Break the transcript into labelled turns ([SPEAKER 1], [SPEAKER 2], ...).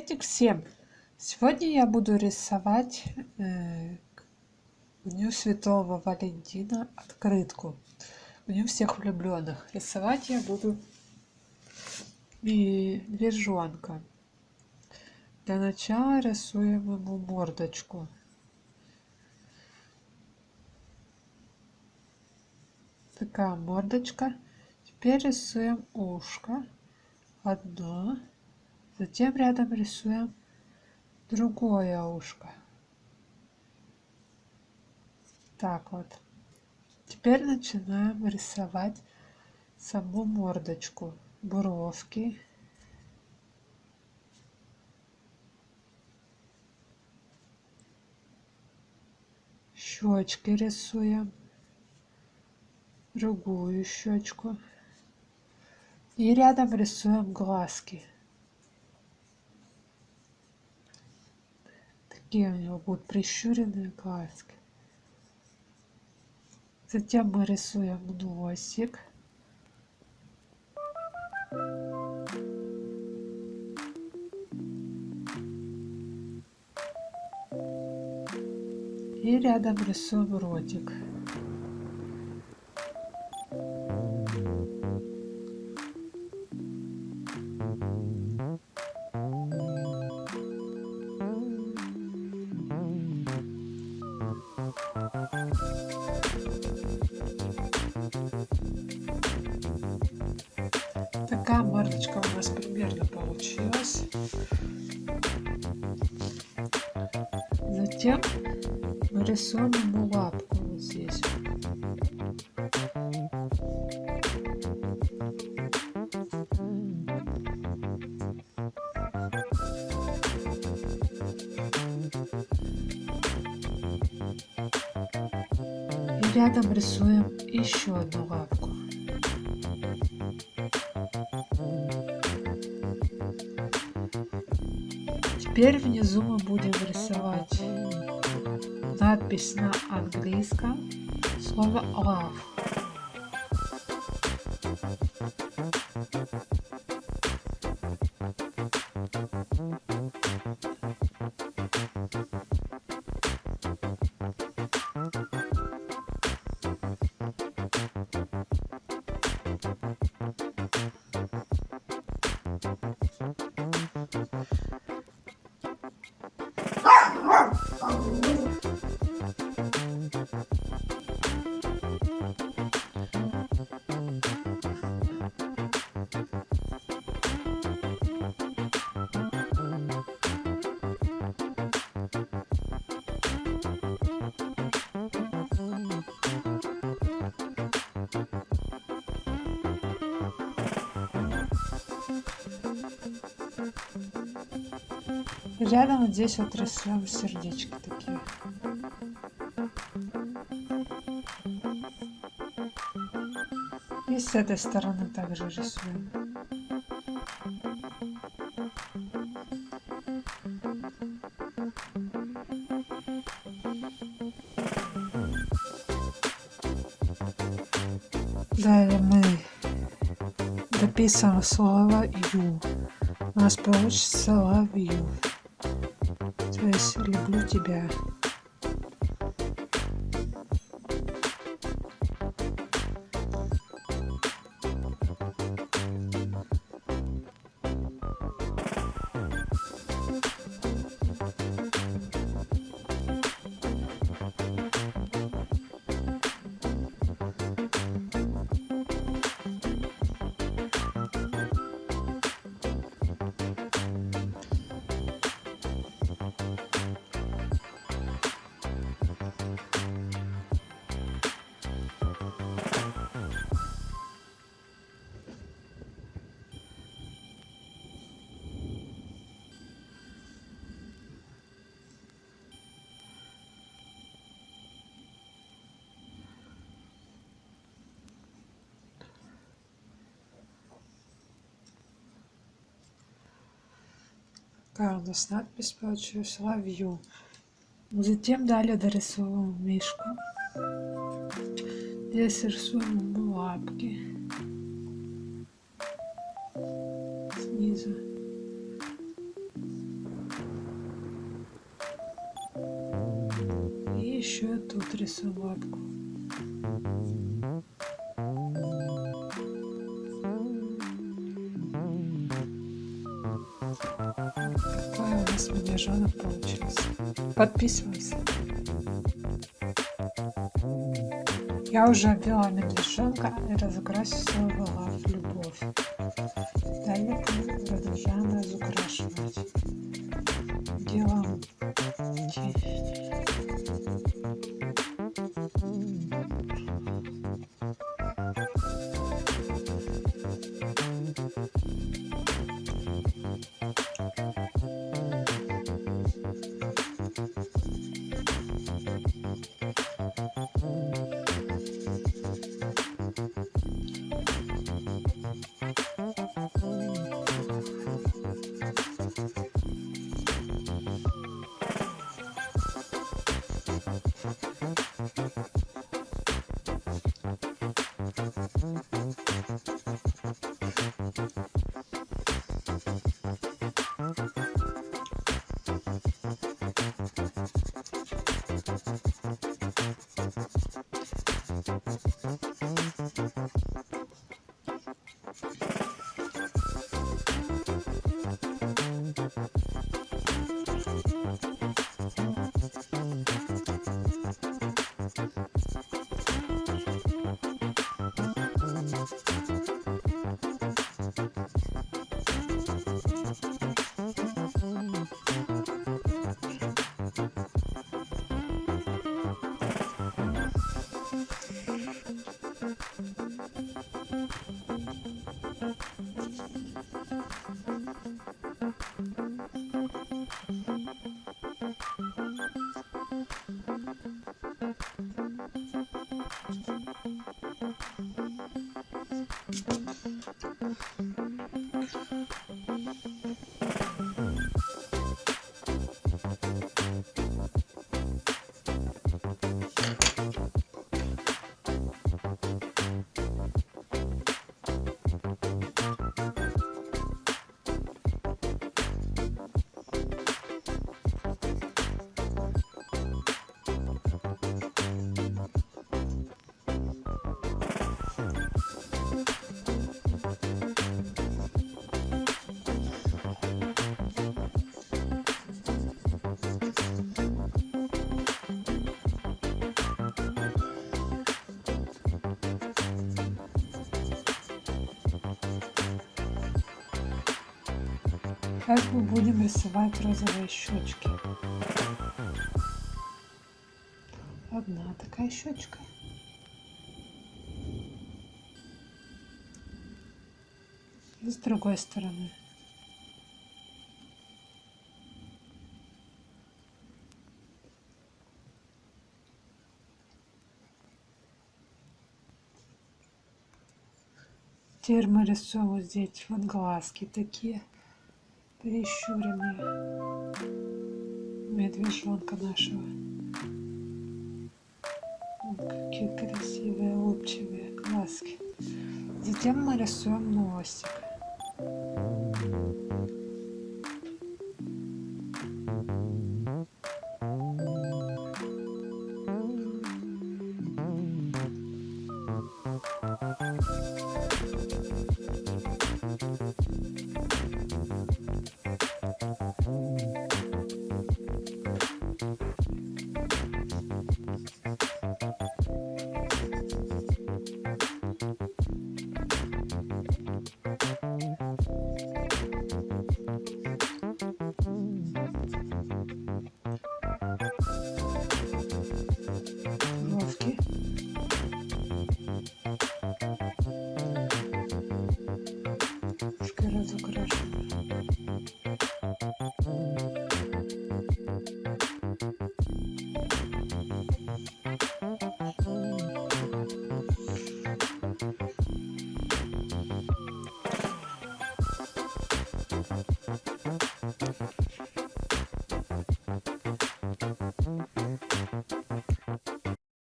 [SPEAKER 1] Приветик всем! Сегодня я буду рисовать э, Дню Святого Валентина открытку. Дню всех влюбленных. Рисовать я буду медвежонка. Для начала рисуем ему мордочку. Такая мордочка. Теперь рисуем ушко. Одно. Затем рядом рисуем другое ушко. Так вот. Теперь начинаем рисовать саму мордочку, бровки. Щечки рисуем. Другую щечку. И рядом рисуем глазки. Такие у него будут прищуренные глазки. Затем мы рисуем носик. И рядом рисуем ротик. Такая мордочка у нас примерно получилась. Затем мы рисуем ему лапку вот здесь. И рядом рисуем еще одну лапку. Теперь внизу мы будем рисовать надпись на английском, слово love. Рядом здесь вот рисуем сердечки такие. И с этой стороны также рисуем. Далее мы дописываем слово «ю». У нас получится «love you». То есть «люблю тебя». Карлос, надпись получил соловью. Затем далее дорисовываем мишку. Здесь рисуем лапки. Снизу. И еще тут рисую лапку. Thank you нас медвежонок получился. Подписывайся. Я уже обвела медвежонка и разукрасила в любовь. Далее продолжаем разукрашивать. Делаем Сейчас мы будем рисовать розовые щечки. Одна такая щечка. И с другой стороны. Теперь мы рисуем здесь вот глазки такие прищуренные медвежонка нашего. Вот какие красивые, улыбчивые глазки. Затем мы рисуем носик.